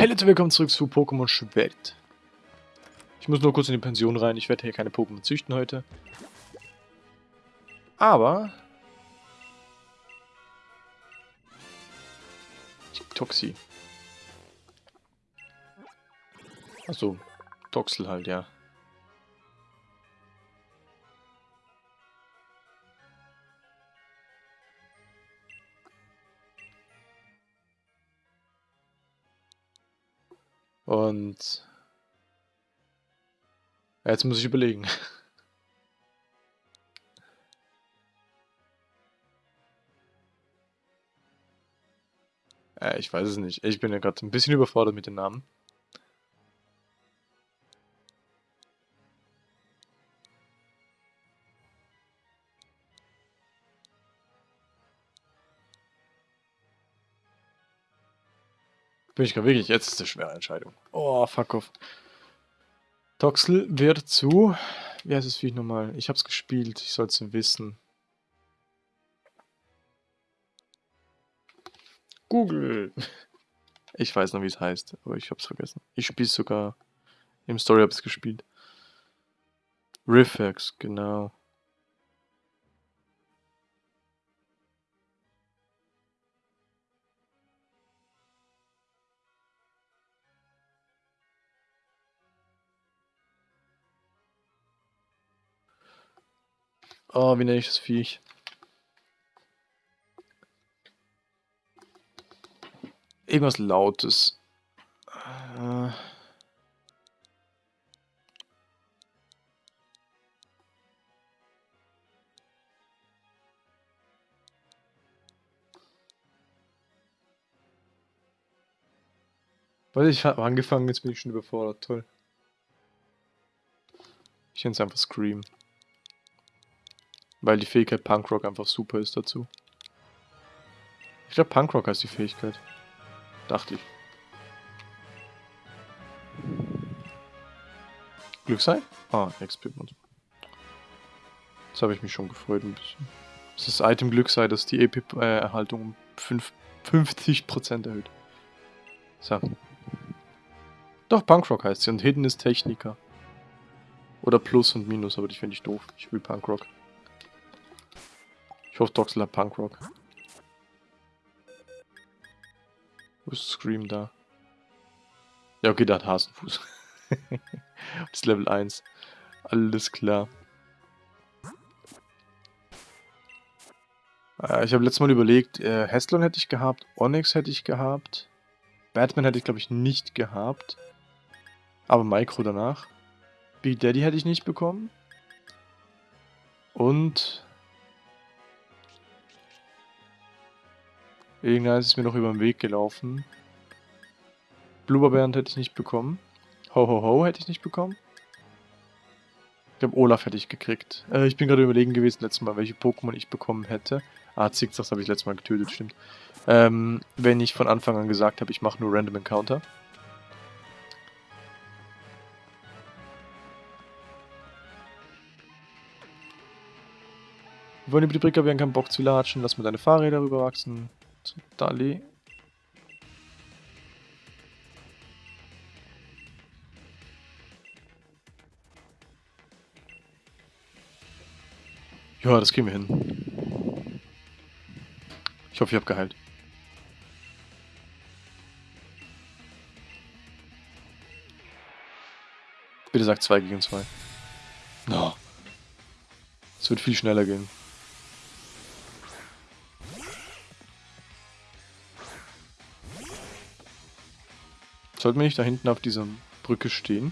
Hey Leute, willkommen zurück zu Pokémon Schwert. Ich muss nur kurz in die Pension rein. Ich werde hier keine Pokémon züchten heute. Aber... Toxi. Achso, Toxel halt, ja. Und jetzt muss ich überlegen. äh, ich weiß es nicht. Ich bin ja gerade ein bisschen überfordert mit den Namen. Bin ich gerade wirklich, jetzt ist eine schwere Entscheidung. Oh, fuck off. Toxel wird zu... Wie heißt das Viech nochmal? Ich hab's gespielt, ich soll's wissen. Google! Ich weiß noch, wie es heißt, aber ich hab's vergessen. Ich spiel's sogar... Im Story hab's gespielt. Riffex, genau. Oh, wie nenne ich das Viech? Irgendwas Lautes. Äh... Weil ich habe angefangen, jetzt bin ich schon überfordert. Toll. Ich nenne es einfach Scream. Weil die Fähigkeit Punkrock einfach super ist dazu. Ich glaube Punkrock heißt die Fähigkeit. Dachte ich. Glücksei? Ah, XP-Mod. Jetzt habe ich mich schon gefreut ein bisschen. Das ist das Item Glücksei, das die EP-Erhaltung um 5, 50% erhöht. So. Doch, Punkrock heißt sie und Hidden ist Techniker. Oder Plus und Minus, aber die finde ich doof. Ich will Punkrock. Hat Punkrock. Wo ist Scream da? Ja, okay, der hat Hasenfuß. das ist Level 1. Alles klar. Äh, ich habe letztes Mal überlegt, äh, Heslon hätte ich gehabt, Onyx hätte ich gehabt, Batman hätte ich glaube ich nicht gehabt, aber Micro danach. Big Daddy hätte ich nicht bekommen. Und Irgendeiner ist mir noch über den Weg gelaufen. Blubberbären hätte ich nicht bekommen. Ho Ho Ho hätte ich nicht bekommen. Ich glaube, Olaf hätte ich gekriegt. Äh, ich bin gerade überlegen gewesen, letztes Mal, welche Pokémon ich bekommen hätte. Ah, Zigzags habe ich letztes Mal getötet, stimmt. Ähm, wenn ich von Anfang an gesagt habe, ich mache nur Random Encounter. Wir wollen über die Brücke, wir haben keinen Bock zu latschen. Lass mal deine Fahrräder rüberwachsen zu Dali. Ja, das kriegen wir hin. Ich hoffe, ich habe geheilt. Bitte sag 2 gegen 2. No. Es wird viel schneller gehen. Sollten wir nicht da hinten auf dieser Brücke stehen?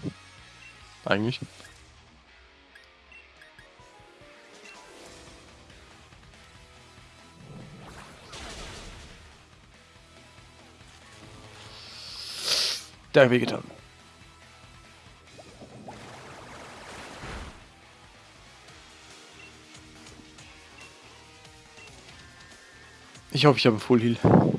Eigentlich. Da habe getan. Ich hoffe, ich habe Full Heal.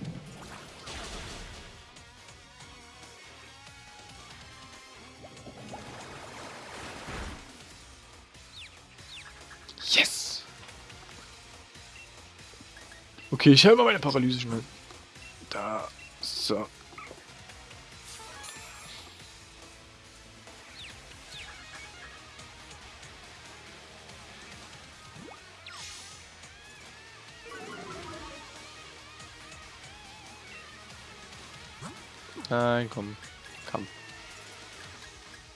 Okay, ich habe mal meine Paralyse schnell. Da. So. Nein, komm. Komm.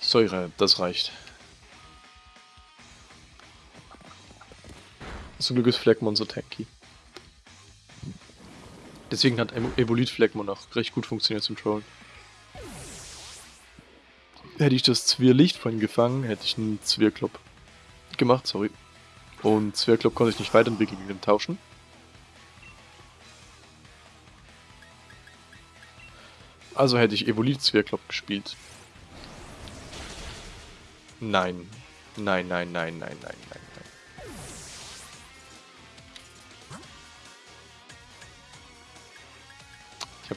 Säure, das reicht. Zum Glück ist Fleckmonster tanky. Deswegen hat Evolit Fleckmon auch recht gut funktioniert zum Trollen. Hätte ich das Zwirrlicht von gefangen, hätte ich einen Zwirrklopp gemacht, sorry. Und Zwergklopp konnte ich nicht weiterentwickeln gegen den Tauschen. Also hätte ich Evolit Zwergklopp gespielt. Nein, nein, nein, nein, nein, nein.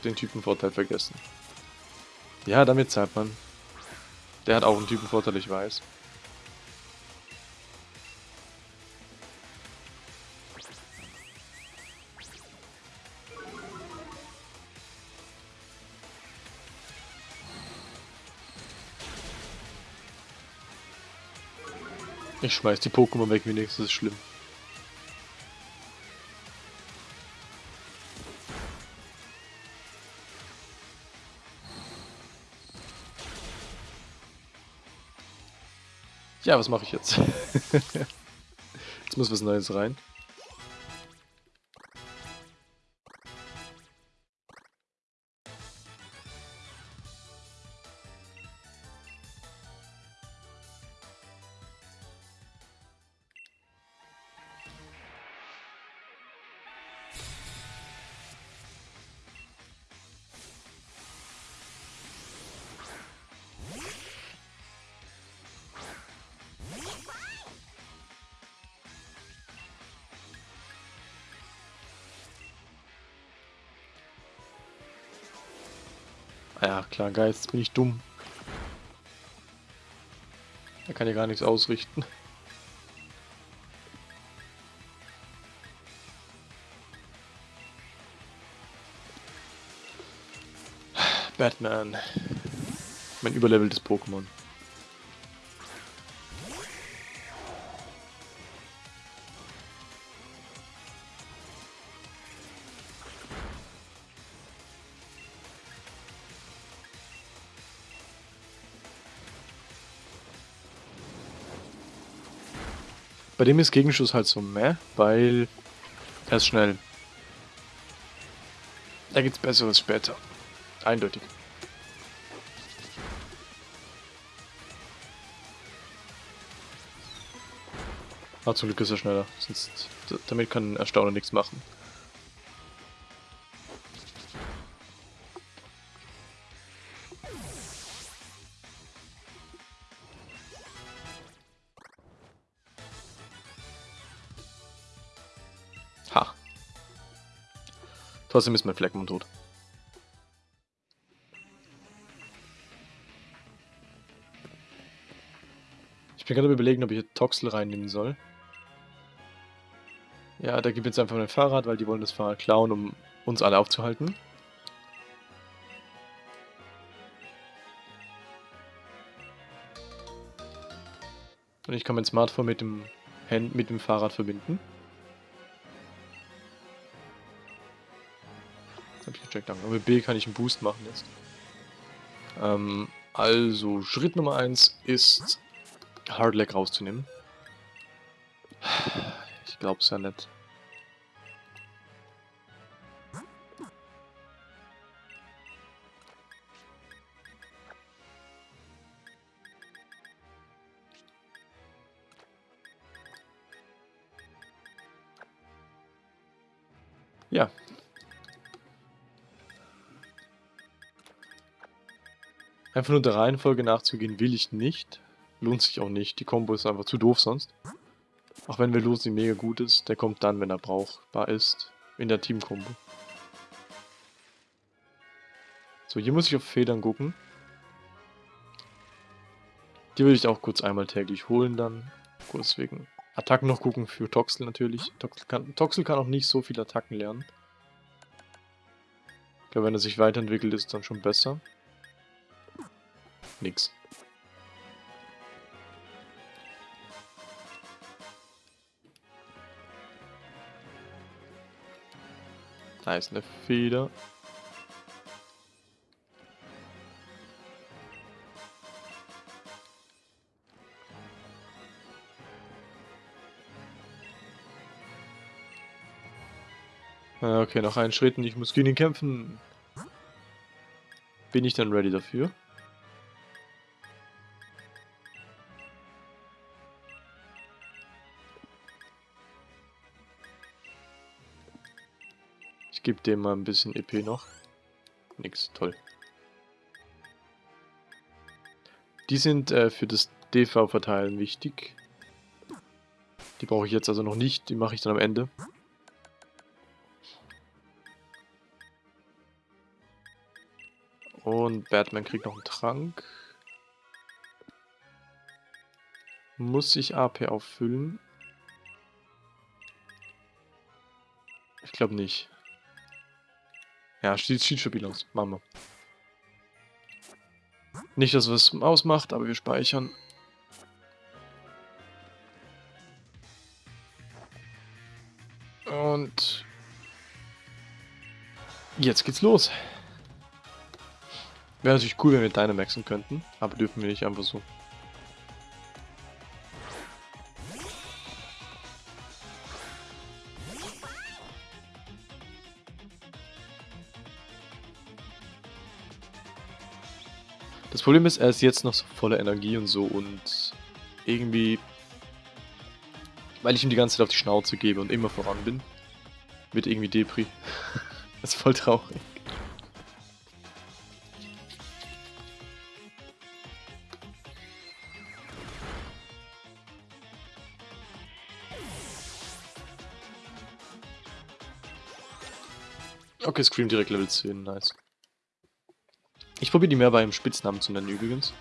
Den Typenvorteil vergessen. Ja, damit zahlt man. Der hat auch einen Typenvorteil, ich weiß. Ich schmeiß die Pokémon weg, wenigstens ist schlimm. Ja, was mache ich jetzt? jetzt muss was Neues rein. Ja, klar, Geist, bin ich dumm. Er kann ja gar nichts ausrichten. Batman. Mein überleveltes Pokémon. Bei dem ist Gegenschuss halt so meh, weil er ist schnell. Da gibt's Besseres später. Eindeutig. Ah, zum Glück ist er schneller. Sonst, damit kann Erstauner nichts machen. Trotzdem ist mein Fleckmon tot. Ich bin gerade überlegen, ob ich hier Toxel reinnehmen soll. Ja, da gibt jetzt einfach ein Fahrrad, weil die wollen das Fahrrad klauen, um uns alle aufzuhalten. Und ich kann mein Smartphone mit dem, Hand mit dem Fahrrad verbinden. Gecheckt haben. Aber mit B kann ich einen Boost machen jetzt. Ähm, also, Schritt Nummer 1 ist Hardlag rauszunehmen. Ich glaub's ja nicht. Einfach nur der Reihenfolge nachzugehen will ich nicht. Lohnt sich auch nicht. Die Combo ist einfach zu doof sonst. Auch wenn Velosi mega gut ist, der kommt dann, wenn er brauchbar ist, in der Team-Kombo. So, hier muss ich auf Federn gucken. Die würde ich auch kurz einmal täglich holen dann. Kurz wegen Attacken noch gucken für Toxel natürlich. Toxel kann, Toxel kann auch nicht so viele Attacken lernen. Ich glaube, wenn er sich weiterentwickelt, ist es dann schon besser nix. Da ist eine Feder. Ah, okay, noch einen Schritt und ich muss gegen ihn kämpfen. Bin ich dann ready dafür? Gebe dem mal ein bisschen EP noch. Nix, toll. Die sind äh, für das DV-Verteilen wichtig. Die brauche ich jetzt also noch nicht, die mache ich dann am Ende. Und Batman kriegt noch einen Trank. Muss ich AP auffüllen? Ich glaube nicht. Ja, sieht, sieht stabil aus. Machen wir. Nicht, dass es was ausmacht, aber wir speichern. Und jetzt geht's los. Wäre natürlich cool, wenn wir Dynamaxen könnten, aber dürfen wir nicht einfach so. Problem ist, er ist jetzt noch so voller Energie und so und irgendwie, weil ich ihm die ganze Zeit auf die Schnauze gebe und immer voran bin, wird irgendwie Depri. das ist voll traurig. Okay, Scream direkt Level 10, nice. Ich probiere die mehr beim Spitznamen zu nennen übrigens.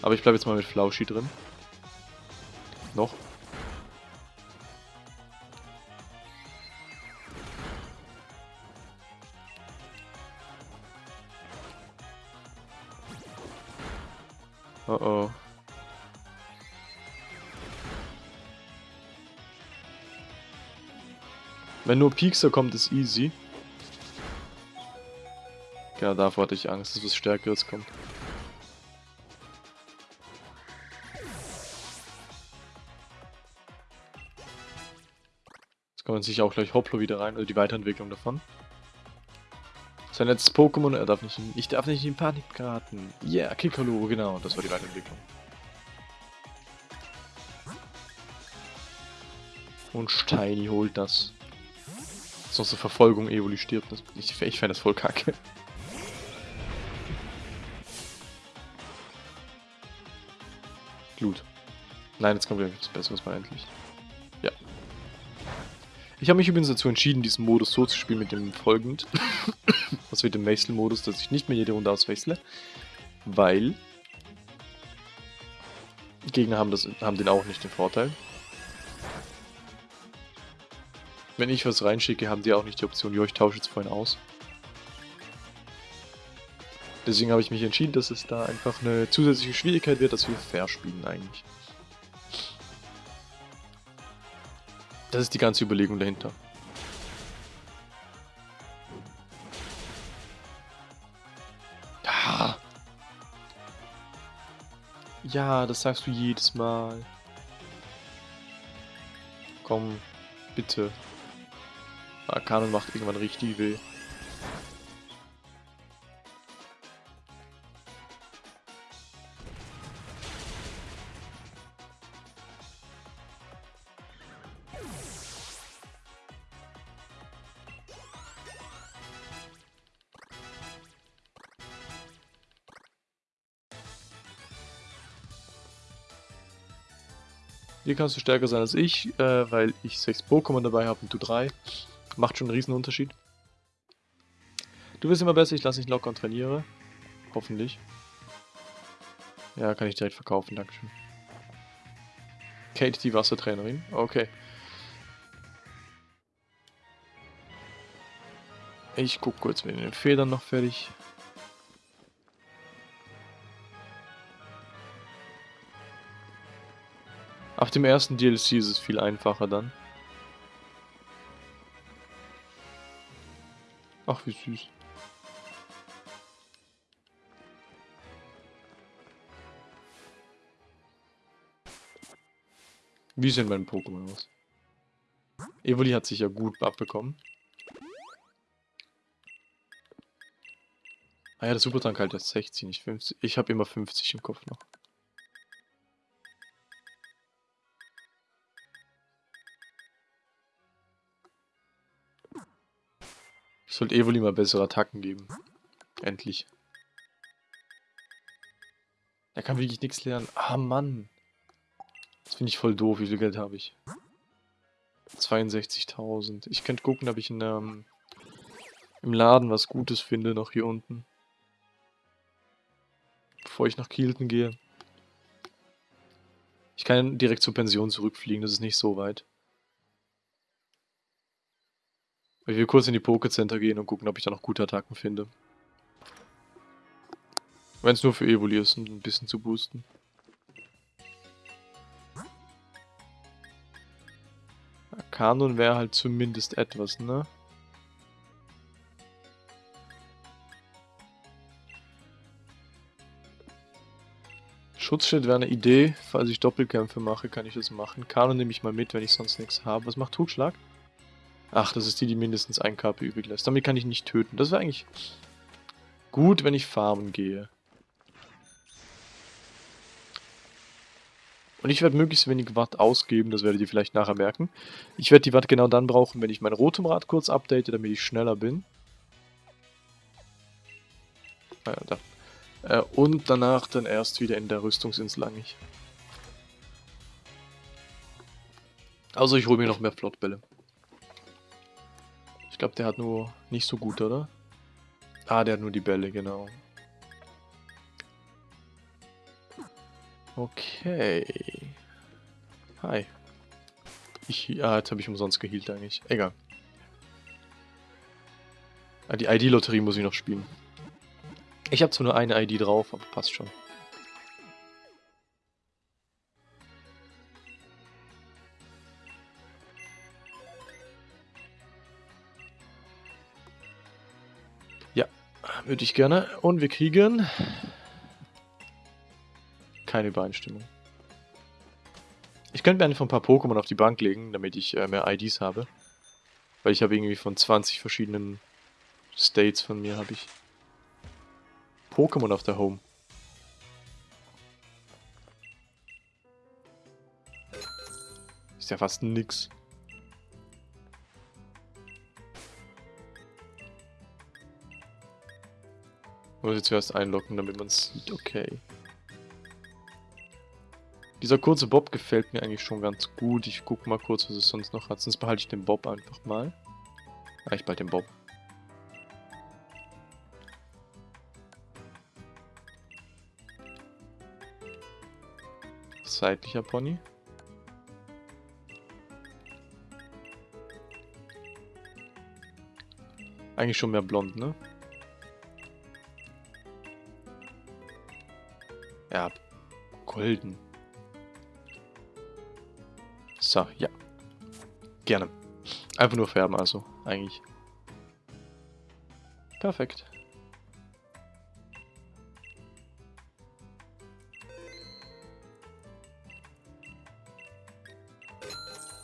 Aber ich bleibe jetzt mal mit Flauschi drin. Noch. Wenn nur Piekser kommt, ist easy. Ja, davor hatte ich Angst, dass was Stärkeres kommt. Jetzt kommt sich auch gleich Hoplo wieder rein, oder die Weiterentwicklung davon. Sein letztes Pokémon, er darf nicht in, ich darf nicht in Panik geraten. Yeah, Kikolo, genau, das war die Weiterentwicklung. Und Steini holt das. Sonst eine Verfolgung Evoli stirbt. Das, ich ich fände das voll kacke. Glut. Nein, jetzt kommt wieder etwas Besseres mal endlich. Ja. Ich habe mich übrigens dazu entschieden, diesen Modus so zu spielen mit dem folgend. Was wird dem Wechselmodus, dass ich nicht mehr jede Runde auswechsle. Weil Gegner haben, das, haben den auch nicht den Vorteil. Wenn ich was reinschicke, haben die auch nicht die Option, jo, ich tausche jetzt vorhin aus. Deswegen habe ich mich entschieden, dass es da einfach eine zusätzliche Schwierigkeit wird, dass wir fair spielen eigentlich. Das ist die ganze Überlegung dahinter. Ja. Das sagst du jedes Mal. Komm, bitte. Arkanon macht irgendwann richtig weh. Hier kannst du stärker sein als ich, äh, weil ich 6 Pokémon dabei habe und du 3. Macht schon einen riesen Unterschied. Du wirst immer besser, ich lasse dich locker und trainiere. Hoffentlich. Ja, kann ich direkt verkaufen, dankeschön. Kate, die Wassertrainerin. Okay. Ich guck kurz mit den Federn noch fertig. Auf dem ersten DLC ist es viel einfacher dann. Ach, wie süß. Wie sehen meine Pokémon aus? Evoli hat sich ja gut abbekommen. Ah ja, der Supertank halt erst 60, nicht 50. Ich habe immer 50 im Kopf noch. Sollte Evoli mal bessere Attacken geben. Endlich. Er kann wirklich nichts lernen. Ah, Mann. Das finde ich voll doof. Wie viel Geld habe ich? 62.000. Ich könnte gucken, ob ich in, ähm, im Laden was Gutes finde, noch hier unten bevor ich nach Kielten gehe. Ich kann direkt zur Pension zurückfliegen, das ist nicht so weit. Ich will kurz in die Pokécenter gehen und gucken, ob ich da noch gute Attacken finde. Wenn es nur für Evoli ist, um ein bisschen zu boosten. Kanon wäre halt zumindest etwas, ne? Schutzschild wäre eine Idee. Falls ich Doppelkämpfe mache, kann ich das machen. Kano nehme ich mal mit, wenn ich sonst nichts habe. Was macht Totschlag? Ach, das ist die, die mindestens ein KP übrig lässt. Damit kann ich nicht töten. Das wäre eigentlich gut, wenn ich farmen gehe. Und ich werde möglichst wenig Watt ausgeben, das werdet ihr vielleicht nachher merken. Ich werde die Watt genau dann brauchen, wenn ich mein rotem Rad kurz update, damit ich schneller bin. Ah ja, da. Äh, und danach dann erst wieder in der Rüstungsinsel eigentlich. Also ich hole mir noch mehr Flottbälle. Ich glaube, der hat nur nicht so gut, oder? Ah, der hat nur die Bälle, genau. Okay. Hi. Ich, ah, jetzt habe ich umsonst geheilt eigentlich. Egal. Ah, die ID-Lotterie muss ich noch spielen. Ich habe zwar nur eine ID drauf, aber passt schon. Würde ich gerne. Und wir kriegen keine Übereinstimmung. Ich könnte mir einfach ein paar Pokémon auf die Bank legen, damit ich äh, mehr IDs habe. Weil ich habe irgendwie von 20 verschiedenen States von mir habe ich Pokémon auf der Home. Ist ja fast nix. Muss ich zuerst einloggen, damit man es sieht. Okay. Dieser kurze Bob gefällt mir eigentlich schon ganz gut. Ich guck mal kurz, was es sonst noch hat. Sonst behalte ich den Bob einfach mal. Ah, ich behalte den Bob. Seitlicher Pony. Eigentlich schon mehr blond, ne? Ja, golden. So, ja. Gerne. Einfach nur färben also, eigentlich. Perfekt.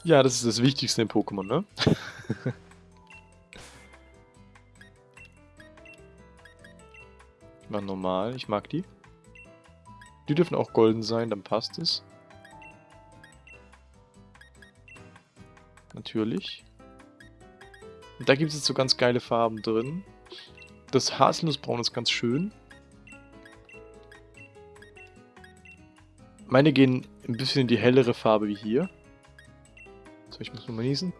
Ja, das ist das Wichtigste im Pokémon, ne? mach normal, ich mag die. Die dürfen auch golden sein, dann passt es. Natürlich. Und da gibt es jetzt so ganz geile Farben drin. Das Haselnussbraun ist ganz schön. Meine gehen ein bisschen in die hellere Farbe wie hier. So, ich muss mal niesen.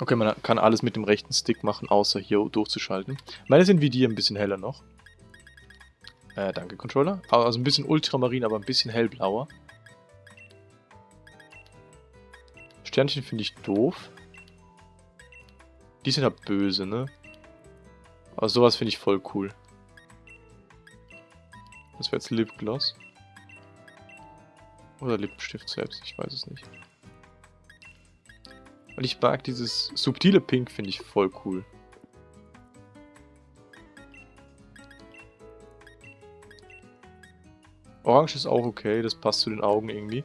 Okay, man kann alles mit dem rechten Stick machen, außer hier durchzuschalten. Meine sind wie die ein bisschen heller noch. Äh, danke, Controller. Also ein bisschen ultramarin, aber ein bisschen hellblauer. Sternchen finde ich doof. Die sind halt böse, ne? Aber sowas finde ich voll cool. Das wäre jetzt Lipgloss. Oder Lippenstift selbst, ich weiß es nicht. Und ich mag dieses subtile Pink, finde ich voll cool. Orange ist auch okay, das passt zu den Augen irgendwie.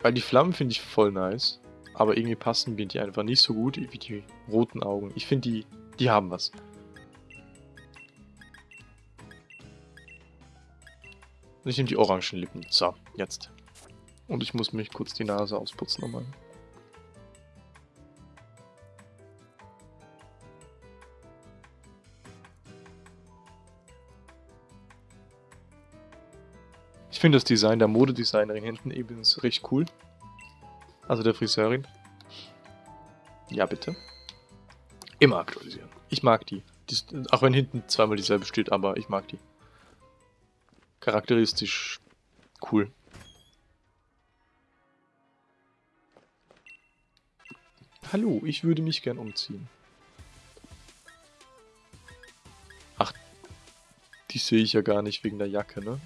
Weil die Flammen finde ich voll nice, aber irgendwie passen mir die einfach nicht so gut wie die roten Augen. Ich finde, die, die haben was. Und ich nehme die orangen Lippen. So, jetzt. Und ich muss mich kurz die Nase ausputzen nochmal. Ich finde das Design der Modedesignerin hinten eben richtig cool. Also der Friseurin. Ja, bitte. Immer aktualisieren. Ich mag die. die auch wenn hinten zweimal dieselbe steht, aber ich mag die. Charakteristisch cool. Hallo, ich würde mich gern umziehen. Ach, die sehe ich ja gar nicht wegen der Jacke, ne?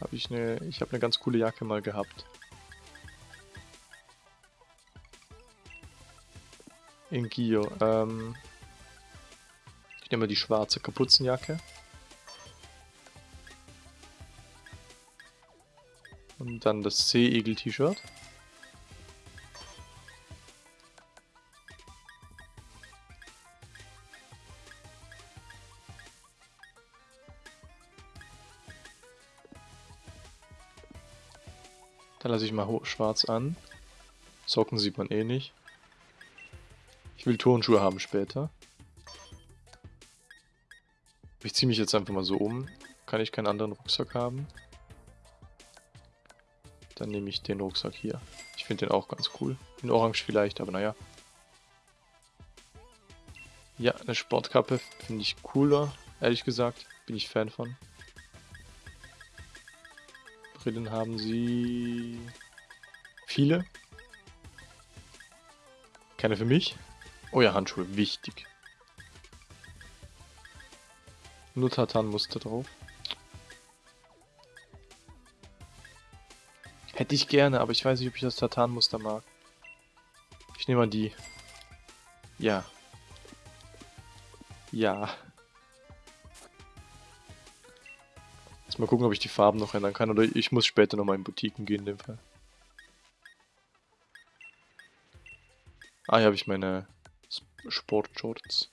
Habe ich eine, ich habe eine ganz coole Jacke mal gehabt. In Gio. Ähm, ich nehme mal die schwarze Kapuzenjacke. Dann das Seeigel-T-Shirt. Dann lasse ich mal schwarz an. Socken sieht man eh nicht. Ich will Turnschuhe haben später. Ich ziehe mich jetzt einfach mal so um. Kann ich keinen anderen Rucksack haben? Dann nehme ich den Rucksack hier. Ich finde den auch ganz cool. In Orange vielleicht, aber naja. Ja, eine Sportkappe finde ich cooler, ehrlich gesagt. Bin ich Fan von. Brillen haben sie viele. Keine für mich. Oh ja, Handschuhe, wichtig. Nur Tartanmuster drauf. Hätte ich gerne, aber ich weiß nicht, ob ich das Tartanmuster mag. Ich nehme mal die. Ja. Ja. Jetzt mal gucken, ob ich die Farben noch ändern kann. Oder ich muss später nochmal in Boutiquen gehen in dem Fall. Ah, hier habe ich meine Sportshorts.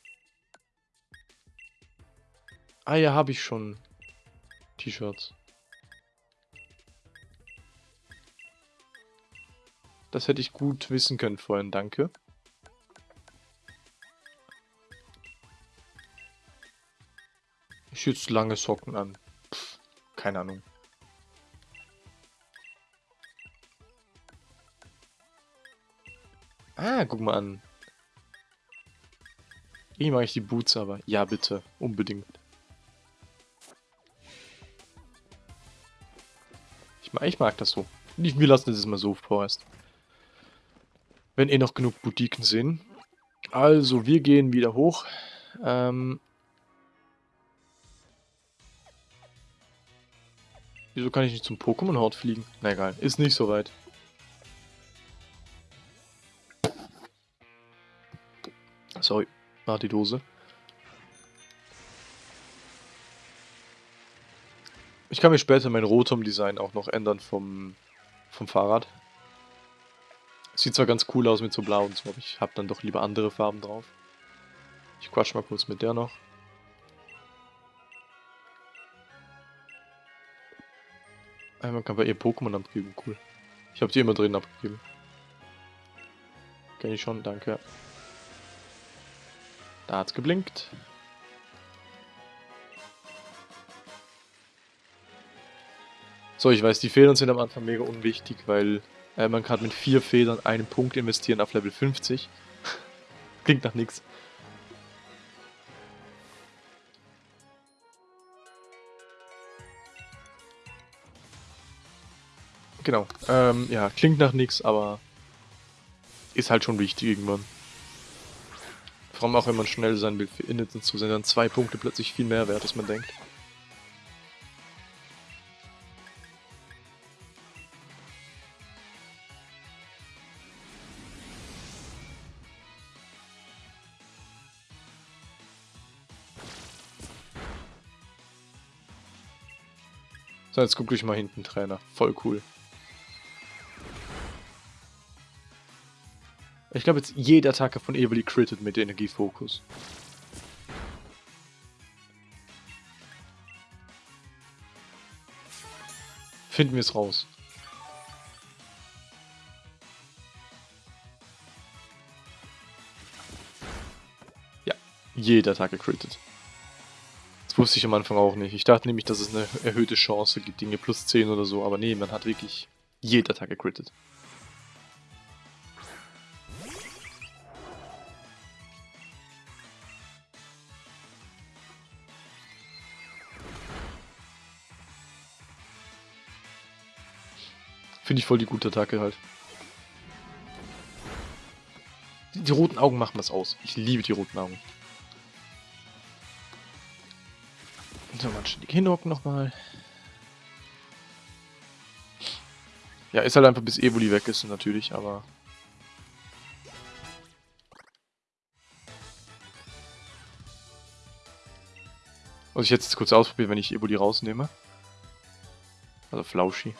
Ah, ja, habe ich schon T-Shirts. Das hätte ich gut wissen können vorhin, danke. Ich jetzt lange Socken an. Keine Ahnung. Ah, guck mal an. Wie mache ich die Boots aber? Ja, bitte. Unbedingt. Ich mag, ich mag das so. Wir lassen das mal so vorerst. Wenn eh noch genug Boutiquen sind. Also, wir gehen wieder hoch. Ähm, Wieso kann ich nicht zum Pokémon-Hort fliegen? Na egal, ist nicht so weit. Sorry, war die Dose. Ich kann mir später mein Rotom-Design auch noch ändern vom, vom Fahrrad. Sieht zwar ganz cool aus mit so blau und so, aber ich habe dann doch lieber andere Farben drauf. Ich quatsch mal kurz mit der noch. Ah, man kann bei ihr Pokémon abgeben, cool. Ich habe die immer drin abgegeben. Kenn ich schon, danke. Da hat's geblinkt. So, ich weiß, die Federn sind am Anfang mega unwichtig, weil äh, man kann mit vier Federn einen Punkt investieren auf Level 50. Klingt nach nichts. Genau. Ähm, ja, klingt nach nichts, aber ist halt schon wichtig irgendwann. Vor allem auch, wenn man schnell sein will für Inneten zu sind dann zwei Punkte plötzlich viel mehr wert, als man denkt. So, jetzt guck dich mal hinten, Trainer. Voll cool. Ich glaube jetzt jede Attacke von Evoli crittet mit Energiefokus. Finden wir es raus. Ja, jede Attacke crittet. Das wusste ich am Anfang auch nicht. Ich dachte nämlich, dass es eine erhöhte Chance gibt, Dinge plus 10 oder so, aber nee, man hat wirklich jede Attacke crittet. Finde ich voll die gute Attacke halt. Die, die roten Augen machen was aus. Ich liebe die roten Augen. So, mal ständig hinhocken nochmal. Ja, ist halt einfach bis Evoli weg ist natürlich, aber... Muss ich jetzt kurz ausprobieren, wenn ich Evoli rausnehme. Also Flauschi.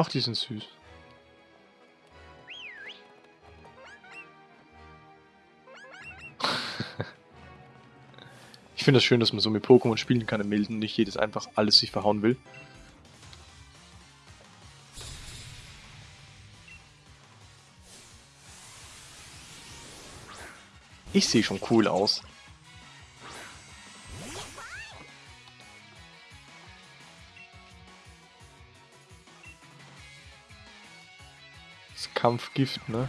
Ach, die sind süß. ich finde das schön, dass man so mit Pokémon spielen kann im Milden, nicht jedes einfach alles sich verhauen will. Ich sehe schon cool aus. Kampfgift, ne?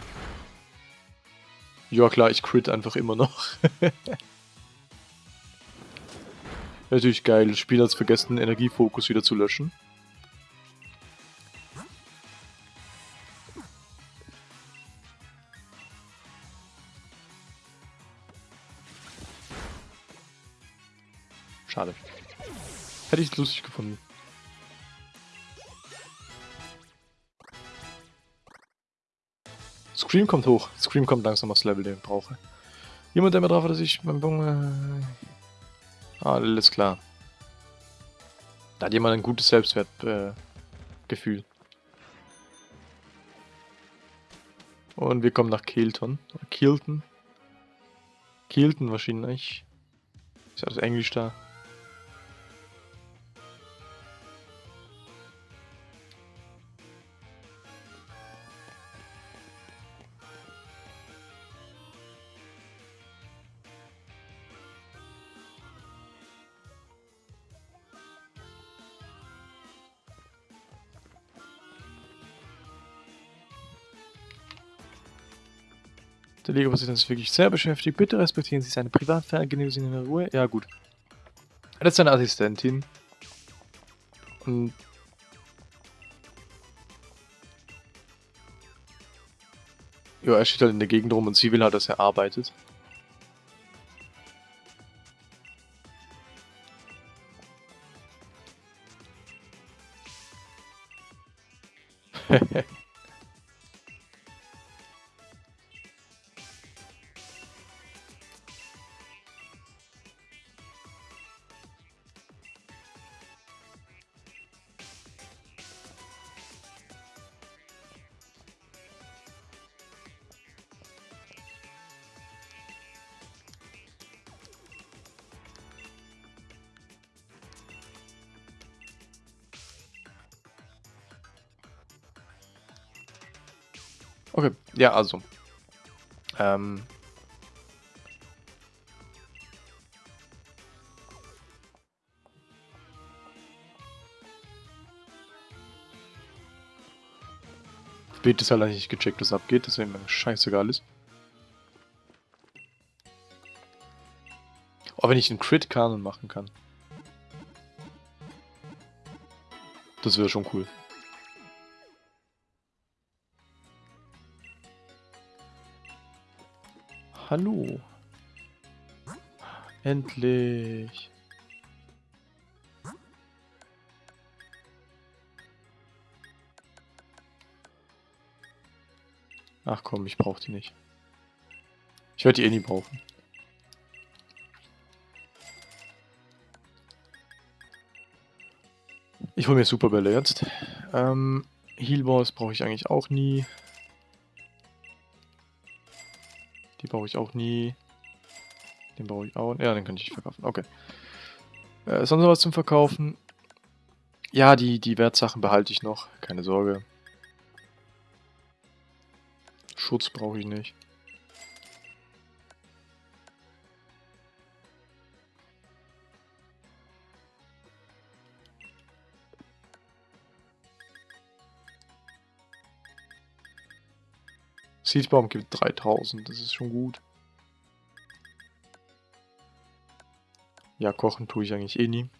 Ja klar, ich crit einfach immer noch. Natürlich geil, das Spiel hat es vergessen, Energiefokus wieder zu löschen. Schade. Hätte ich lustig gefunden. Scream kommt hoch. Scream kommt langsam aufs Level, den ich brauche. Jemand, der mir drauf hat, dass ich beim Bunge... Ah, alles klar. Da hat jemand ein gutes Selbstwertgefühl. Äh, Und wir kommen nach Kilton. Kilton. Kilton wahrscheinlich. Ist das Englisch da? Der Liga-Präsident ist wirklich sehr beschäftigt. Bitte respektieren Sie seine Privatsphäre, genießen Sie in Ruhe. Ja, gut. Das ist seine Assistentin. Und... Ja, er steht halt in der Gegend rum und sie will halt, dass er arbeitet. Okay, ja, also. Ähm. Bild ist halt nicht gecheckt, was abgeht, deswegen scheißegal ist. Oh, wenn ich einen Crit-Kanon machen kann. Das wäre schon cool. hallo. Endlich. Ach komm, ich brauche die nicht. Ich werde die eh nie brauchen. Ich hole mir Superbälle jetzt. Ähm, Healballs brauche ich eigentlich auch nie. Brauche ich auch nie. Den brauche ich auch. Ja, den kann ich verkaufen. Okay. Äh, sonst noch was zum Verkaufen? Ja, die, die Wertsachen behalte ich noch. Keine Sorge. Schutz brauche ich nicht. Seedbaum gibt 3000, das ist schon gut. Ja, kochen tue ich eigentlich eh nie.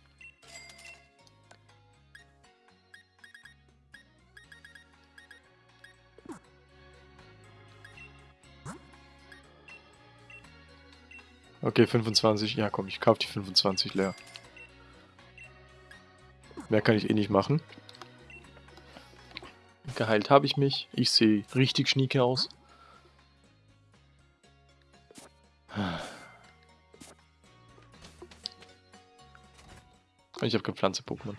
Okay, 25. Ja, komm, ich kaufe die 25 leer. Mehr kann ich eh nicht machen. Geheilt habe ich mich. Ich sehe richtig schnieke aus. Ich habe kein Pflanze-Pokémon.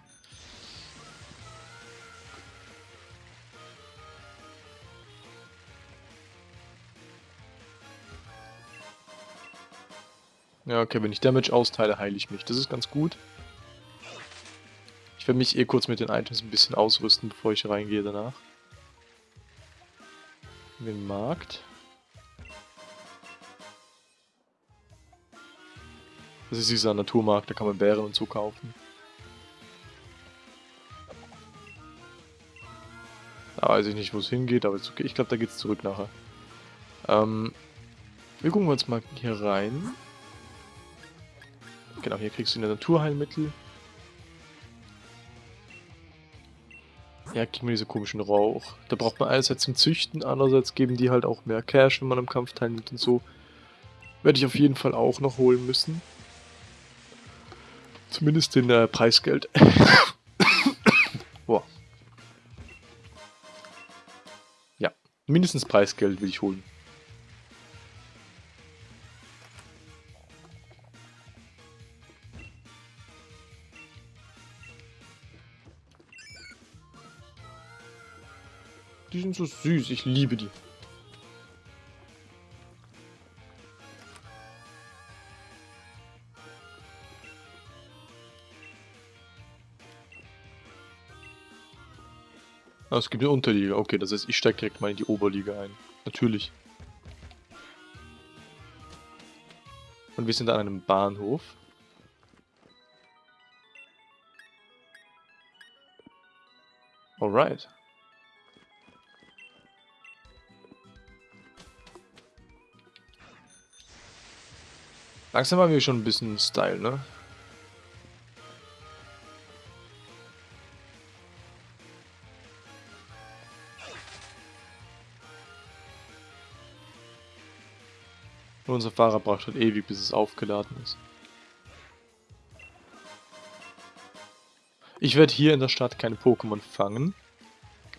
Ja, okay, wenn ich Damage austeile, heile ich mich. Das ist ganz gut. Ich werde mich eh kurz mit den Items ein bisschen ausrüsten, bevor ich reingehe danach. Den Markt. Das ist dieser Naturmarkt, da kann man Bären und so kaufen. Da weiß ich nicht, wo es hingeht, aber okay. Ich glaube, da geht es zurück nachher. Ähm, wir gucken uns mal hier rein. Genau, hier kriegst du eine Naturheilmittel. Ja, kriegen wir diese komischen Rauch. Da braucht man einerseits zum Züchten, andererseits geben die halt auch mehr Cash, wenn man am Kampf teilnimmt und so. Werde ich auf jeden Fall auch noch holen müssen. Zumindest in äh, Preisgeld. Boah. Ja, mindestens Preisgeld will ich holen. Die sind so süß, ich liebe die. Ah, es gibt eine Unterliga. Okay, das heißt, ich steige direkt mal in die Oberliga ein. Natürlich. Und wir sind an einem Bahnhof. Alright. Langsam haben wir schon ein bisschen Style, ne? Und unser Fahrer braucht halt ewig, bis es aufgeladen ist. Ich werde hier in der Stadt keine Pokémon fangen,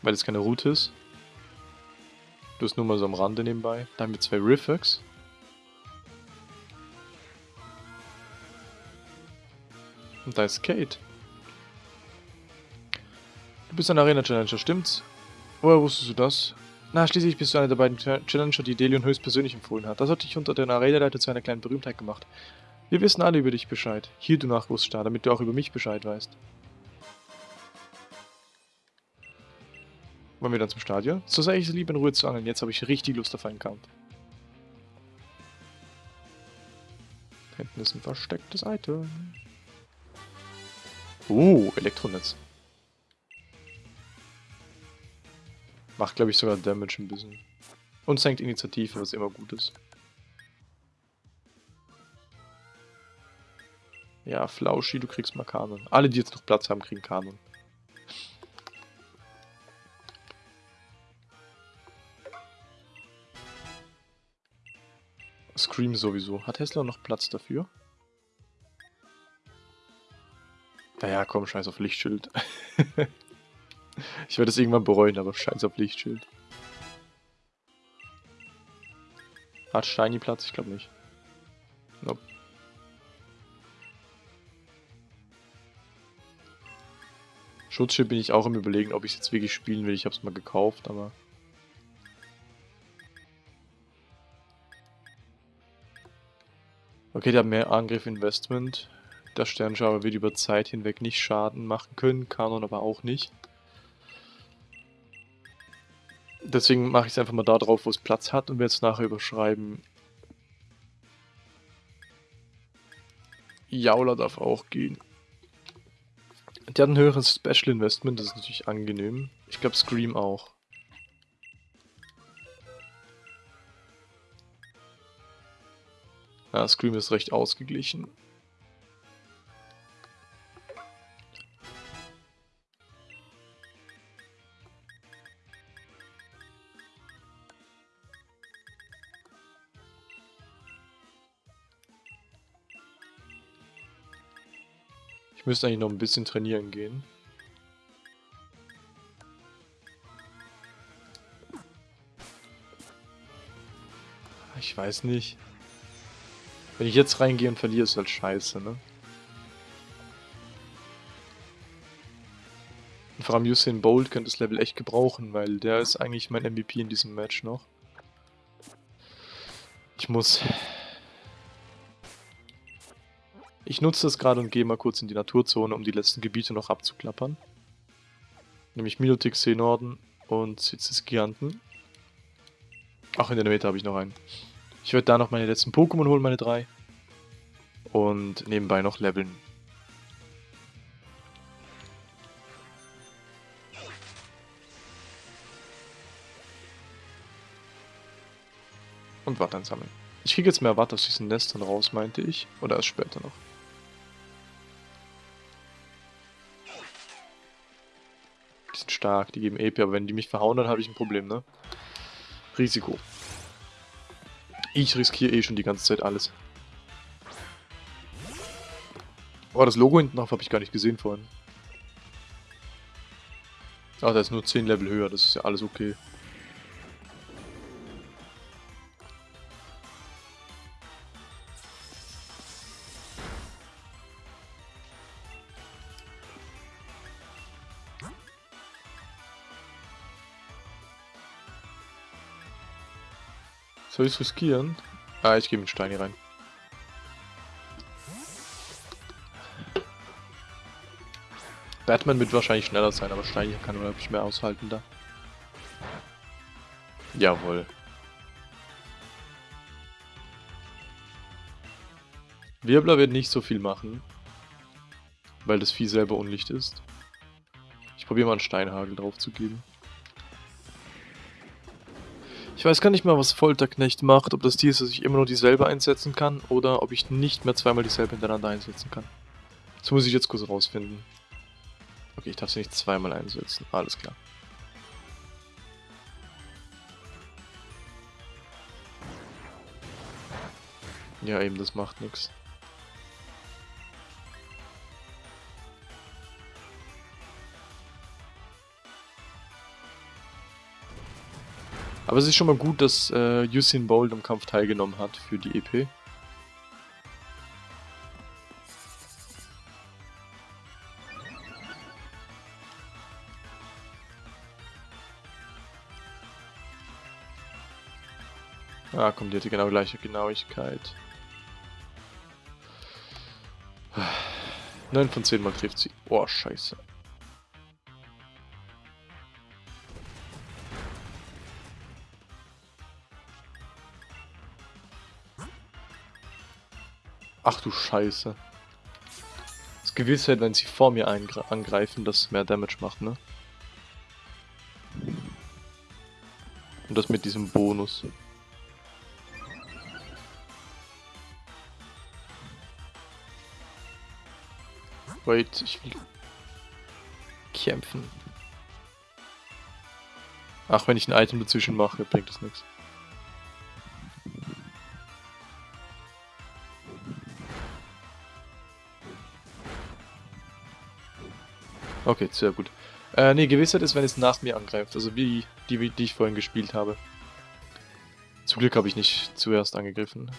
weil es keine Route ist. Du bist nur mal so am Rande nebenbei. Da haben wir zwei Riffex. Und da ist Kate. Du bist ein Arena-Challenger, stimmt's? Woher wusstest du das? Na, schließlich bist du einer der beiden Challenger, die Delion höchstpersönlich empfohlen hat. Das hat dich unter den Arena-Leiter zu einer kleinen Berühmtheit gemacht. Wir wissen alle über dich Bescheid. Hier, du Nachwuchsstar, damit du auch über mich Bescheid weißt. Wollen wir dann zum Stadion? So sei ich es lieb, in Ruhe zu angeln. Jetzt habe ich richtig Lust auf einen Kampf. Hinten ist ein verstecktes Item. Uh, Elektronetz. Macht, glaube ich, sogar Damage ein bisschen. Und senkt Initiative, was immer gut ist. Ja, Flauschi, du kriegst mal Kanon. Alle, die jetzt noch Platz haben, kriegen Kanon. Scream sowieso. Hat Tesla noch Platz dafür? Naja, komm, scheiß auf Lichtschild. Ich werde es irgendwann bereuen, aber scheiß auf Lichtschild. Hat Shiny Platz? Ich glaube nicht. Nope. Schutzschild bin ich auch im überlegen, ob ich es jetzt wirklich spielen will. Ich habe es mal gekauft, aber... Okay, der hat mehr Angriff Investment. Der Sternschauer wird über Zeit hinweg nicht Schaden machen können, Kanon aber auch nicht. Deswegen mache ich es einfach mal da drauf, wo es Platz hat und werde es nachher überschreiben. Jaula darf auch gehen. Der hat ein höheres Special Investment, das ist natürlich angenehm. Ich glaube Scream auch. Ja, Scream ist recht ausgeglichen. Müsste eigentlich noch ein bisschen trainieren gehen. Ich weiß nicht. Wenn ich jetzt reingehe und verliere, ist halt scheiße, ne? Und vor allem Usain Bolt könnte das Level echt gebrauchen, weil der ist eigentlich mein MVP in diesem Match noch. Ich muss ich nutze das gerade und gehe mal kurz in die Naturzone, um die letzten Gebiete noch abzuklappern. Nämlich Milotic See Norden und Sitzes Giganten. Ach, in der Mitte habe ich noch einen. Ich werde da noch meine letzten Pokémon holen, meine drei. Und nebenbei noch leveln. Und Watt sammeln. Ich kriege jetzt mehr Watt aus diesen Nestern raus, meinte ich. Oder erst später noch. Stark, die geben EP, aber wenn die mich verhauen, dann habe ich ein Problem, ne? Risiko. Ich riskiere eh schon die ganze Zeit alles. Oh, das Logo hinten drauf habe ich gar nicht gesehen vorhin. Ach, der ist nur 10 Level höher, das ist ja alles okay. Soll ich riskieren? Ah, ich gehe mit Steini rein. Batman wird wahrscheinlich schneller sein, aber Steini kann ich mehr aushalten da. Jawohl. Wirbler wird nicht so viel machen, weil das Vieh selber unlicht ist. Ich probiere mal einen Steinhagel drauf zu geben. Ich weiß gar nicht mal, was Folterknecht macht, ob das Tier ist, dass ich immer nur dieselbe einsetzen kann oder ob ich nicht mehr zweimal dieselbe hintereinander einsetzen kann. Das muss ich jetzt kurz rausfinden. Okay, ich darf sie nicht zweimal einsetzen. Alles klar. Ja, eben, das macht nichts. Aber es ist schon mal gut, dass äh, Usain Bolt am Kampf teilgenommen hat für die EP. Ah, komm, die hatte genau gleiche Genauigkeit. 9 von 10 Mal trifft sie. Oh, scheiße. Ach du Scheiße. Das Gewissheit, wenn sie vor mir angreifen, dass mehr Damage macht, ne? Und das mit diesem Bonus. Wait, ich will kämpfen. Ach, wenn ich ein Item dazwischen mache, bringt das nichts. Okay, sehr gut. Äh, ne, Gewissheit ist, wenn es nach mir angreift. Also wie die, die ich vorhin gespielt habe. Zum Glück habe ich nicht zuerst angegriffen.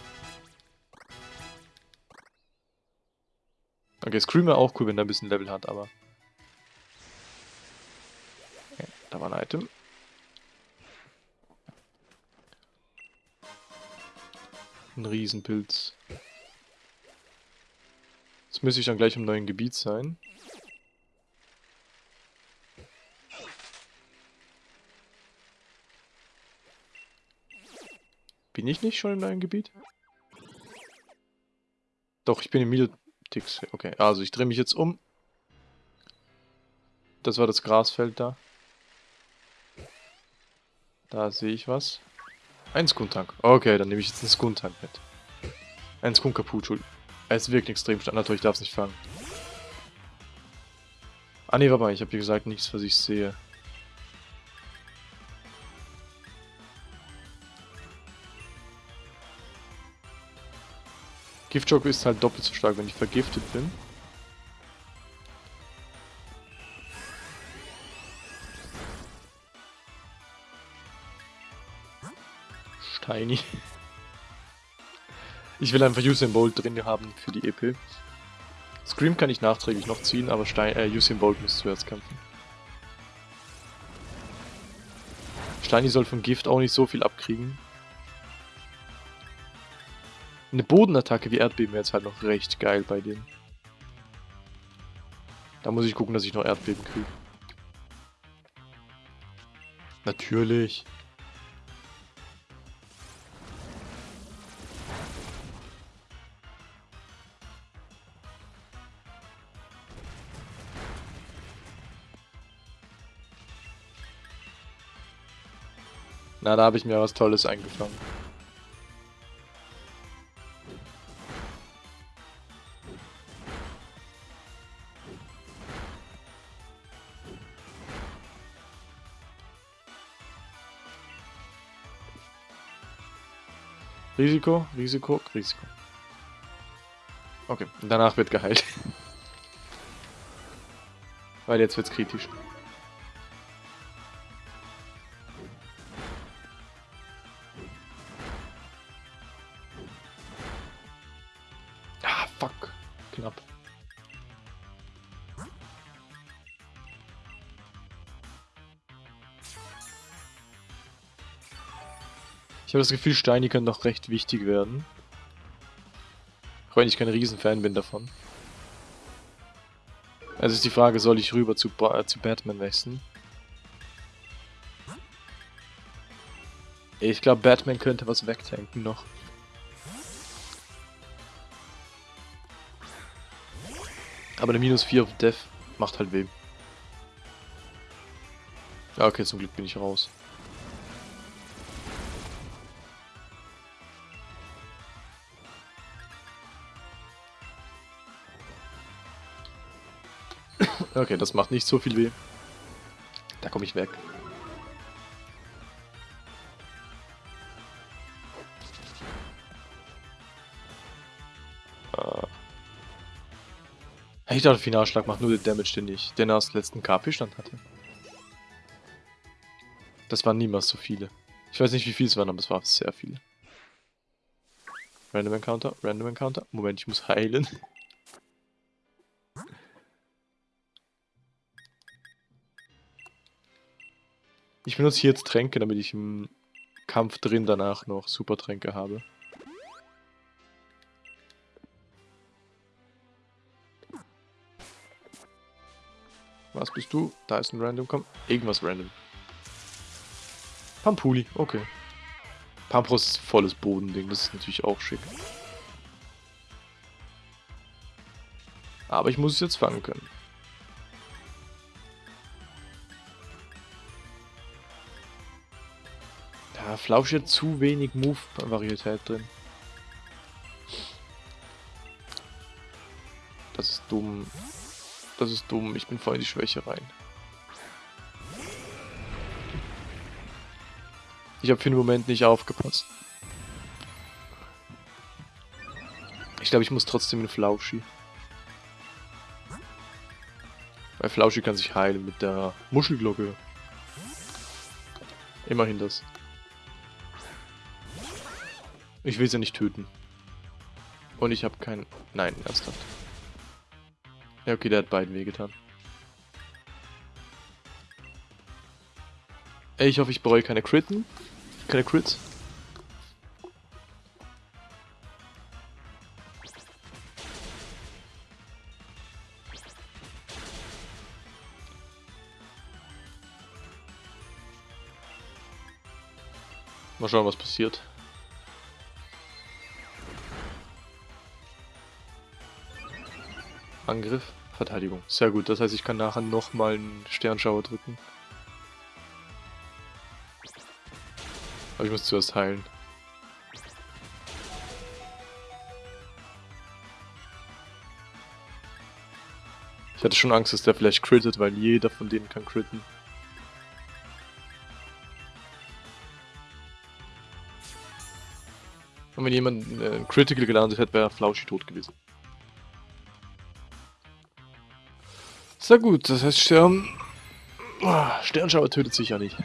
Okay, Screamer auch cool, wenn er ein bisschen Level hat, aber... Okay, da war ein Item. Ein Riesenpilz. Jetzt müsste ich dann gleich im neuen Gebiet sein. Bin ich nicht schon im neuen Gebiet? Doch, ich bin im Mietix. Okay, also ich drehe mich jetzt um. Das war das Grasfeld da. Da sehe ich was. Ein Skuntank. Okay, dann nehme ich jetzt einen Skuntank mit. Ein Skun kaputt, Es wirkt extrem stark. Natürlich, ich darf es nicht fangen. Ah ne, warte mal, ich habe wie gesagt nichts, was ich sehe. Giftschocke ist halt doppelt so stark, wenn ich vergiftet bin. Steini. Ich will einfach Usain Bolt drin haben für die EP. Scream kann ich nachträglich noch ziehen, aber Stein, äh, Usain Bolt muss zuerst kämpfen. Steini soll vom Gift auch nicht so viel abkriegen. Eine Bodenattacke wie Erdbeben wäre jetzt halt noch recht geil bei denen. Da muss ich gucken, dass ich noch Erdbeben kriege. Natürlich. Na, da habe ich mir was Tolles eingefangen. Risiko, Risiko, Risiko. Okay, danach wird geheilt. Weil jetzt wird's kritisch. Ich habe das Gefühl, Steine können noch recht wichtig werden. Auch wenn ich kein Riesenfan bin davon. Also ist die Frage, soll ich rüber zu, ba zu Batman wechseln? Ich glaube, Batman könnte was wegtanken noch. Aber eine Minus 4 auf Death macht halt weh. Ja, okay, zum Glück bin ich raus. Okay, das macht nicht so viel weh. Da komme ich weg. Ich dachte, Finalschlag macht nur den Damage, den ich den aus letzten KP-Stand hatte. Das waren niemals so viele. Ich weiß nicht, wie viele es waren, aber es waren sehr viele. Random Encounter, Random Encounter. Moment, ich muss heilen. Ich benutze hier jetzt Tränke, damit ich im Kampf drin danach noch Supertränke habe. Was bist du? Da ist ein Random, komm. Irgendwas Random. Pampuli, okay. Pampros ist volles Bodending, das ist natürlich auch schick. Aber ich muss es jetzt fangen können. Flausch hat zu wenig Move-Varietät drin. Das ist dumm. Das ist dumm. Ich bin voll in die Schwäche rein. Ich habe für den Moment nicht aufgepasst. Ich glaube, ich muss trotzdem in Flauschi. Weil Flauschi kann sich heilen mit der Muschelglocke. Immerhin das. Ich will sie nicht töten. Und ich habe keinen... Nein, ernsthaft. Ja, okay, der hat beiden wehgetan. Ey, ich hoffe, ich bereue keine Critten. Keine Crits. Mal schauen, was passiert. Angriff, Verteidigung. Sehr gut, das heißt, ich kann nachher nochmal einen Sternschauer drücken. Aber ich muss zuerst heilen. Ich hatte schon Angst, dass der vielleicht crittet, weil jeder von denen kann critten. Und wenn jemand äh, Critical gelandet hätte, wäre Flauschi tot gewesen. Sehr gut, das heißt Stern... Oh, Sternschauer tötet sich ja nicht.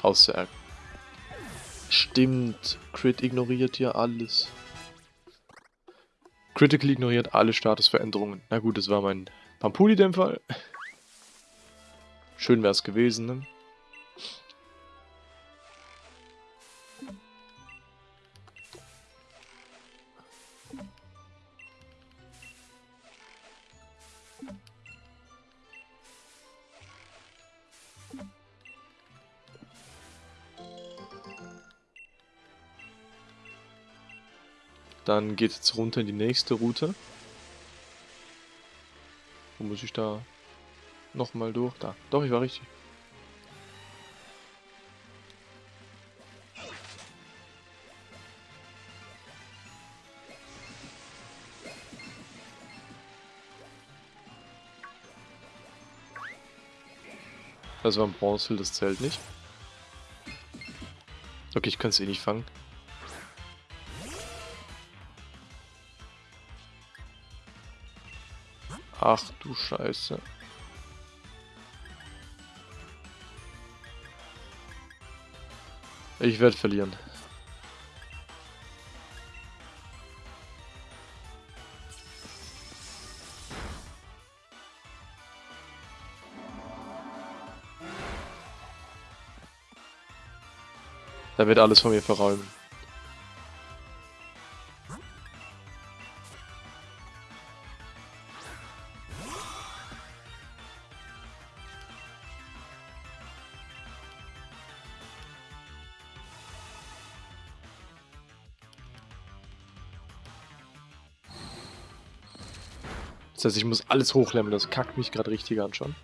Außer Stimmt, Crit ignoriert hier alles. Critical ignoriert alle Statusveränderungen. Na gut, das war mein Pampuli in dem Fall. Schön wäre es gewesen, ne? Dann geht es runter in die nächste Route. Wo muss ich da nochmal durch? Da. Doch, ich war richtig. Das war ein Bronze, das zählt nicht. Okay, ich kann es eh nicht fangen. Ach du Scheiße. Ich werde verlieren. Da wird alles von mir verräumen. Das heißt, ich muss alles hochleveln, das kackt mich gerade richtig an schon.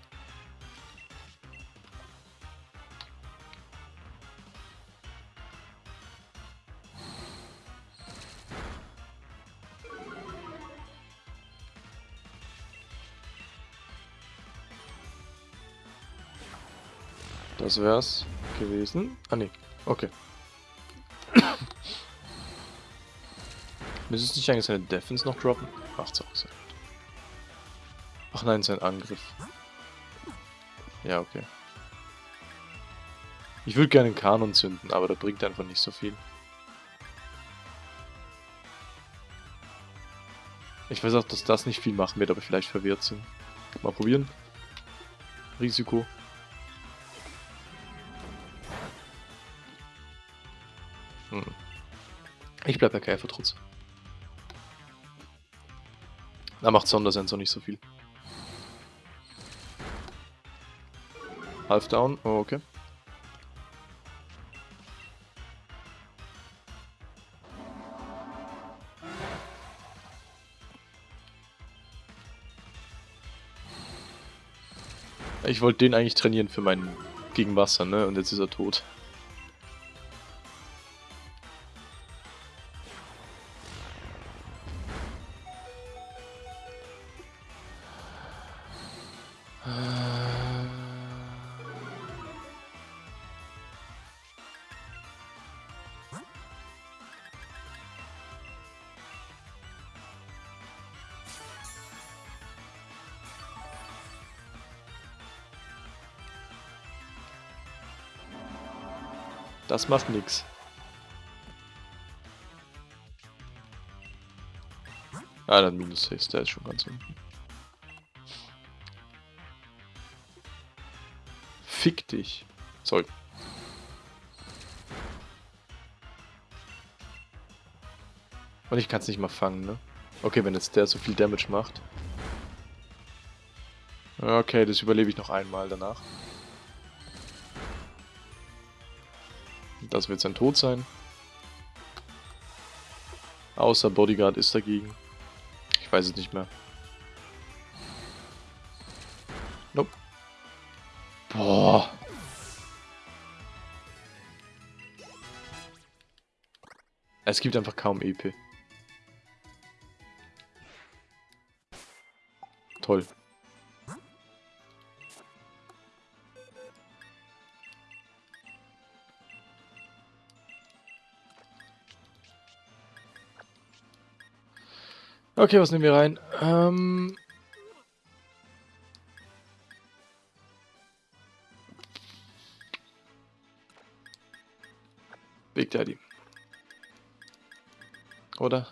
Das wär's gewesen. Ah ne, okay. Müsste es nicht eigentlich seine Defense noch droppen? Ach, so, so. Nein, sein Angriff. Ja, okay. Ich würde gerne einen Kanon zünden, aber der bringt einfach nicht so viel. Ich weiß auch, dass das nicht viel machen wird, aber vielleicht verwirrt sind. Mal probieren. Risiko. Hm. Ich bleib bei Käfertrutz. Da macht Sondersensor nicht so viel. Half down, oh, okay. Ich wollte den eigentlich trainieren für meinen gegen Wasser, ne? Und jetzt ist er tot. Das macht nix. Ah, dann minus 6, der ist schon ganz unten. Fick dich. Sorry. Und ich kann es nicht mal fangen, ne? Okay, wenn jetzt der so viel Damage macht. Okay, das überlebe ich noch einmal danach. Das wird sein Tod sein. Außer Bodyguard ist dagegen. Ich weiß es nicht mehr. Nope. Boah. Es gibt einfach kaum EP. Okay, was nehmen wir rein? Ähm... Big Daddy. Oder?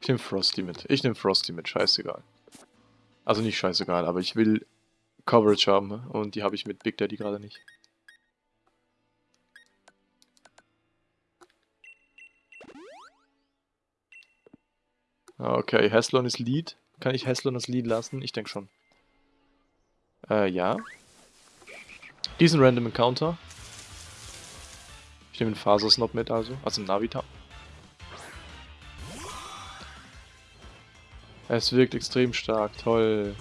Ich nehme Frosty mit. Ich nehme Frosty mit, scheißegal. Also nicht scheißegal, aber ich will Coverage haben und die habe ich mit Big Daddy gerade nicht. Okay, Heslon ist Lead. Kann ich Heslon als Lead lassen? Ich denke schon. Äh, ja. Diesen Random Encounter. Ich nehme den Fasersnob mit also, also Navita. Es wirkt extrem stark, toll.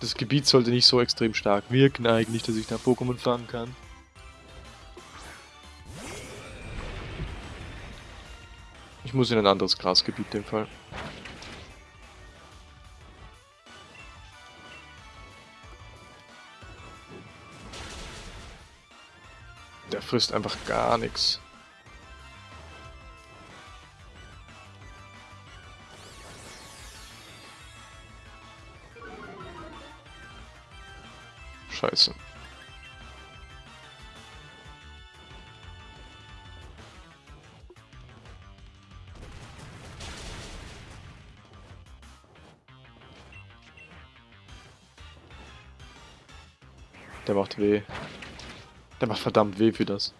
Das Gebiet sollte nicht so extrem stark wirken eigentlich, dass ich da Pokémon fangen kann. Ich muss in ein anderes Grasgebiet in dem Fall. Der frisst einfach gar nichts. Scheiße. Der macht weh. Der macht verdammt weh für das.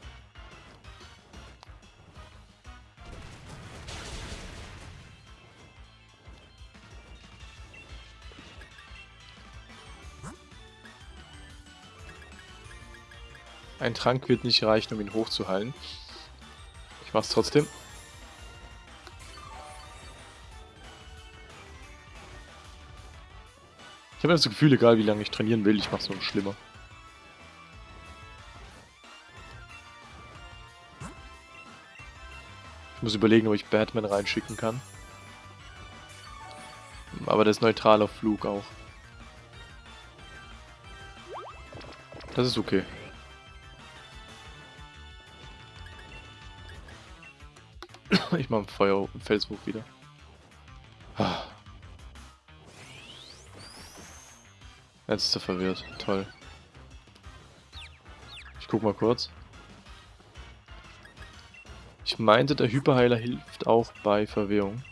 Ein Trank wird nicht reichen, um ihn hochzuheilen. Ich mach's trotzdem. Ich habe das Gefühl, egal wie lange ich trainieren will, ich mach's nur schlimmer. Ich muss überlegen, ob ich Batman reinschicken kann. Aber der ist neutral auf Flug auch. Das ist okay. Ich mach Feuer Felsbuch wieder. Jetzt ist er verwirrt. Toll. Ich guck mal kurz. Ich meinte, der Hyperheiler hilft auch bei Verwirrung.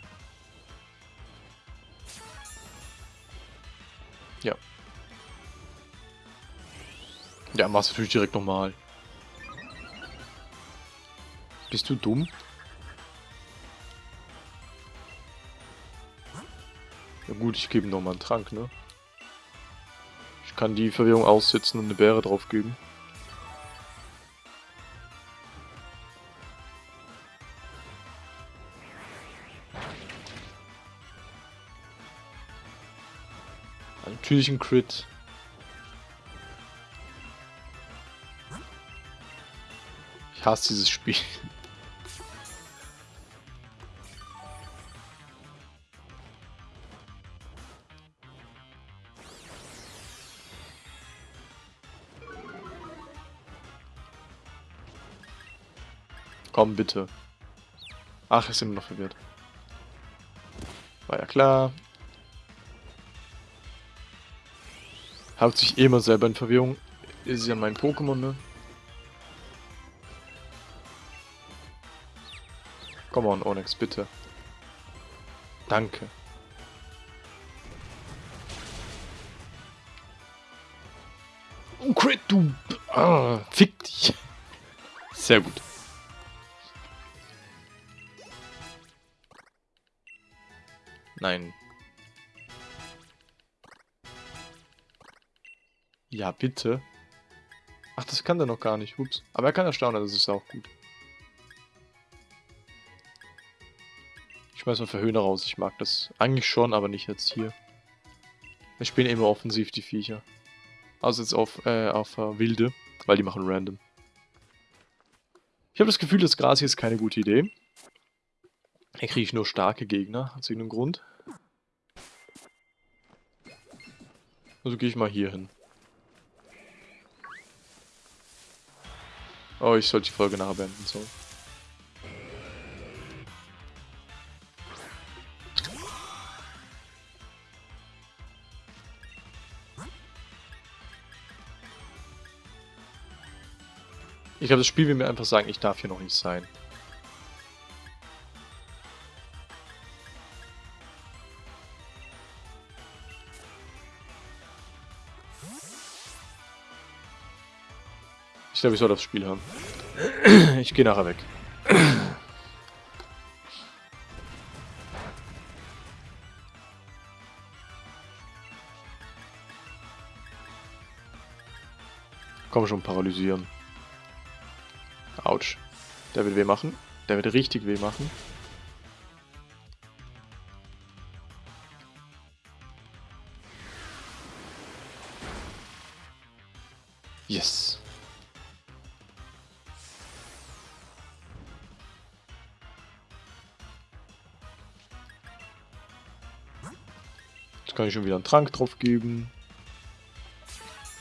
Ja. Ja, machst du natürlich direkt normal. Bist du dumm? Gut, ich gebe ihm nochmal einen Trank, ne? Ich kann die Verwirrung aussitzen und eine Beere drauf geben. Natürlich ein Crit. Ich hasse dieses Spiel. Komm, bitte. Ach, ist immer noch verwirrt. War ja klar. Haut sich eh immer selber in Verwirrung. Ist ja mein Pokémon, ne? Come on, Onyx, bitte. Danke. Oh, Crit, du... Ah, fick dich. Sehr gut. Nein. Ja, bitte. Ach, das kann der noch gar nicht. Ups. Aber er kann erstaunen, das ist auch gut. Ich schmeiß mal Verhöhner raus. Ich mag das eigentlich schon, aber nicht jetzt hier. Wir spielen immer offensiv, die Viecher. Also jetzt auf, äh, auf äh, Wilde, weil die machen random. Ich habe das Gefühl, das Gras hier ist keine gute Idee. Hier kriege ich nur starke Gegner, aus irgendeinem Grund. Also gehe ich mal hier hin. Oh, ich sollte die Folge nachher beenden, so. Ich glaube, das Spiel will mir einfach sagen, ich darf hier noch nicht sein. Glaube, ich soll das Spiel haben. Ich gehe nachher weg. Komm schon, paralysieren. Autsch. Der wird weh machen. Der wird richtig weh machen. Yes. Kann ich schon wieder einen Trank drauf geben.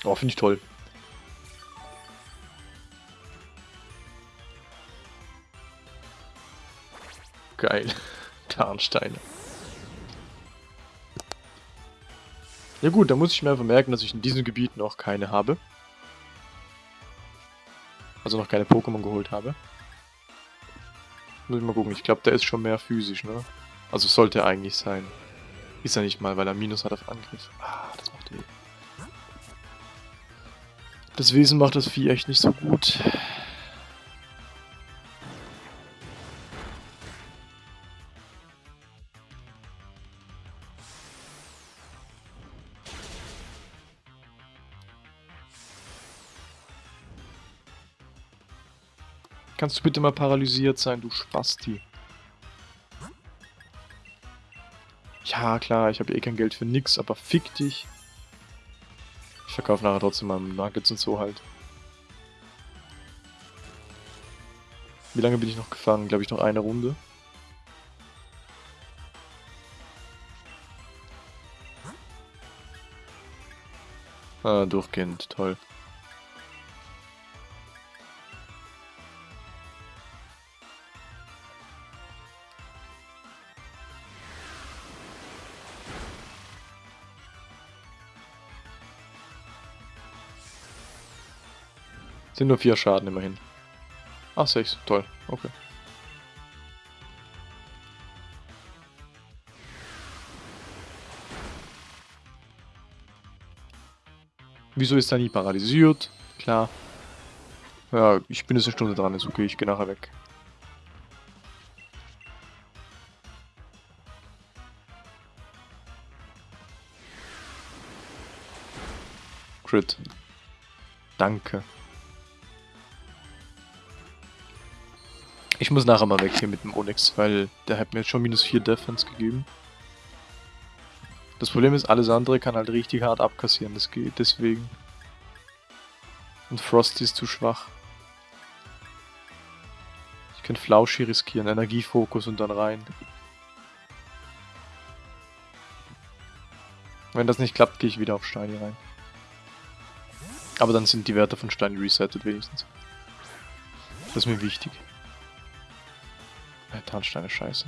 Oh, finde ich toll. Geil. Tarnsteine. Ja gut, da muss ich mir einfach merken, dass ich in diesem Gebiet noch keine habe. Also noch keine Pokémon geholt habe. Muss ich mal gucken. Ich glaube, der ist schon mehr physisch, ne? Also sollte eigentlich sein. Ist er nicht mal, weil er Minus hat auf Angriff. Ah, das macht weh. Das Wesen macht das Vieh echt nicht so gut. Kannst du bitte mal paralysiert sein, du Spasti? Ja, klar, ich habe eh kein Geld für nix, aber fick dich. Ich verkaufe nachher trotzdem mal Nuggets und so halt. Wie lange bin ich noch gefangen? Glaube ich noch eine Runde. Ah, durchgehend, toll. Sind nur vier Schaden immerhin. Ach, sechs. Toll. Okay. Wieso ist er nie paralysiert? Klar. Ja, ich bin jetzt eine Stunde dran, ist okay, ich gehe nachher weg. Crit. Danke. Ich muss nachher mal weg hier mit dem Onyx, weil der hat mir jetzt schon minus 4 Defense gegeben. Das Problem ist, alles andere kann halt richtig hart abkassieren, das geht deswegen. Und Frosty ist zu schwach. Ich kann Flauschi riskieren, Energiefokus und dann rein. Wenn das nicht klappt, gehe ich wieder auf Steine rein. Aber dann sind die Werte von Stein resettet wenigstens. Das ist mir wichtig. Tarnsteine scheiße.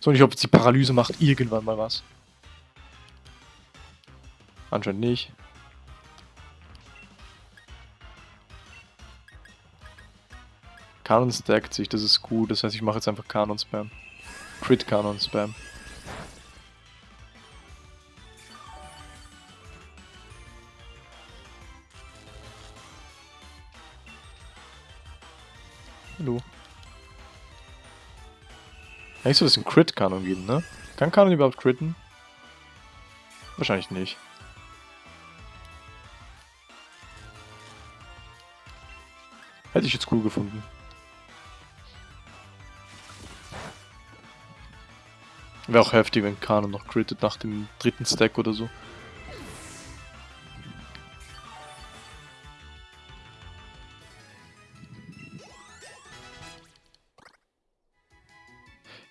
So, ich hoffe, die Paralyse macht irgendwann mal was. Anscheinend nicht. Kanon stackt sich, das ist gut. Das heißt, ich mache jetzt einfach Kanon-Spam. Crit-Kanon-Spam. Eigentlich soll es einen Crit-Kanon geben, ne? Kann Kanon überhaupt critten? Wahrscheinlich nicht. Hätte ich jetzt cool gefunden. Wäre auch heftig, wenn Kanon noch crittet nach dem dritten Stack oder so.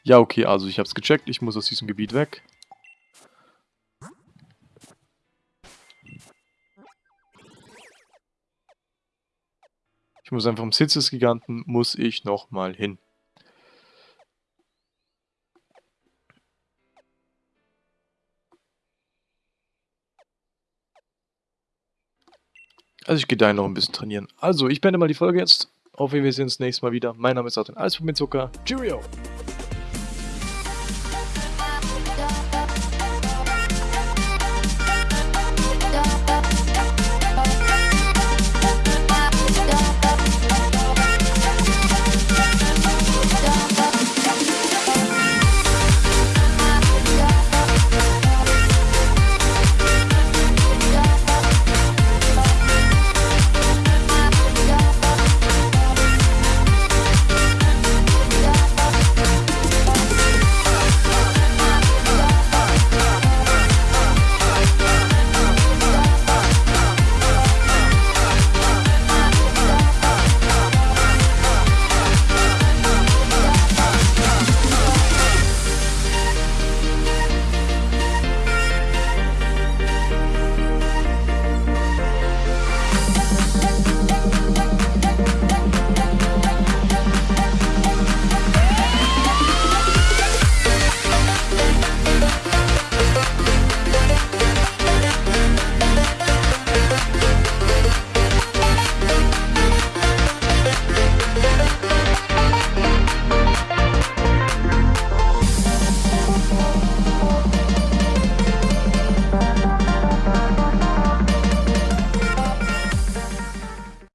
Ja, okay, also ich hab's gecheckt, ich muss aus diesem Gebiet weg. Ich muss einfach im Sitz des Giganten, muss ich nochmal hin. Also ich gehe da noch ein bisschen trainieren. Also, ich beende mal die Folge jetzt. Wiedersehen wir sehen uns nächstes Mal wieder. Mein Name ist Arthur, alles mit Zucker. Cheerio!